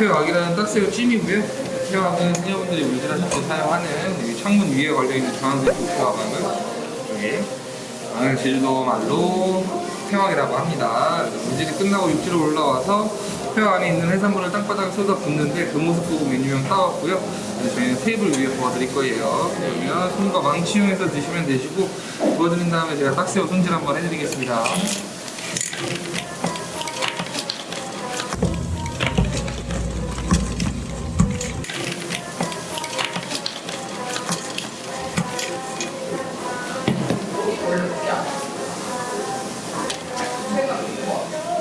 회왕이라는 딱새우 찜이고요. 흔히분들이 운전하실 때 사용하는 여기 창문 위에 걸려있는 주황색 도표왕은 여기 아, 제주도 말로 회왕이라고 합니다. 문질이 끝나고 육지로 올라와서 회 안에 있는 해산물을 땅바닥에 쏟아 붓는데 그 모습 보고 메뉴명 따왔고요. 저희는 테이블 위에 부어드릴 거예요. 그러면 손과 망치 이용해서 드시면 되시고 부어드린 다음에 제가 딱새우 손질 한번 해드리겠습니다.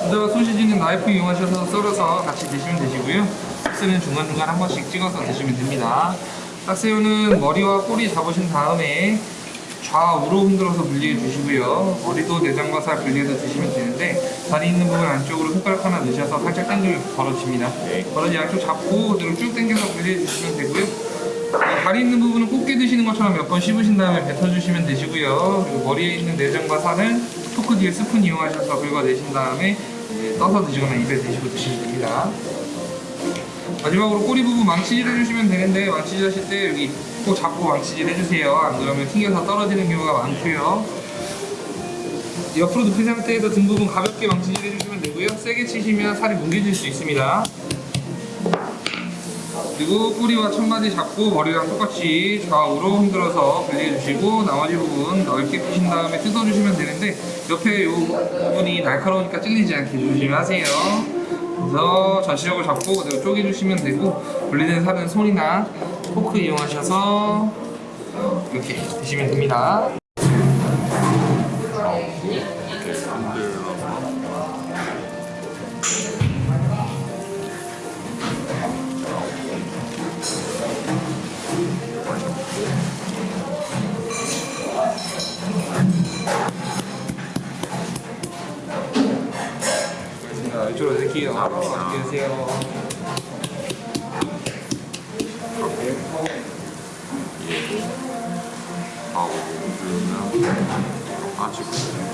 먼저 소시지는 나이프 이용하셔서 썰어서 같이 드시면 되시고요. 딱새우는 중간중간 한 번씩 찍어서 드시면 됩니다. 딱새우는 머리와 꼬리 잡으신 다음에 좌우로 흔들어서 분리해 주시고요. 머리도 내장과 살 분리해서 드시면 되는데 다리 있는 부분 안쪽으로 손가락 하나 넣으셔서 살짝 당기면 벌어집니다. 벌어지 양쪽 잡고 그대로 쭉 당겨서 분리해 주시면 되고요. 이 다리 있는 부분은 꽃게 드시는 것처럼 몇 번 씹으신 다음에 뱉어주시면 되시고요. 그리고 머리에 있는 내장과 살은 포크 뒤에 스푼 이용하셔서 긁어내신 다음에 떠서 드시거나 입에 드시고 드시면 됩니다. 마지막으로 꼬리 부분 망치질 해주시면 되는데 망치질 하실 때 여기 꼭 잡고 망치질 해주세요. 안 그러면 튕겨서 떨어지는 경우가 많고요. 옆으로 눕힌 상태에서 등 부분 가볍게 망치질 해주시면 되고요. 세게 치시면 살이 뭉개질 수 있습니다. 그리고 뿌리와 첫마디 잡고 머리랑 똑같이 좌우로 흔들어서 분리해주시고 나머지 부분 넓게 푸신 다음에 뜯어주시면 되는데 옆에 이 부분이 날카로우니까 찔리지 않게 조심하세요. 그래서 전시력을 잡고 그대로 쪼개주시면 되고 분리된 살은 손이나 포크 이용하셔서 이렇게 드시면 됩니다. 자, 이쪽으로 드릴게요. 맛있게 드세요. 하고 그러면 빠지고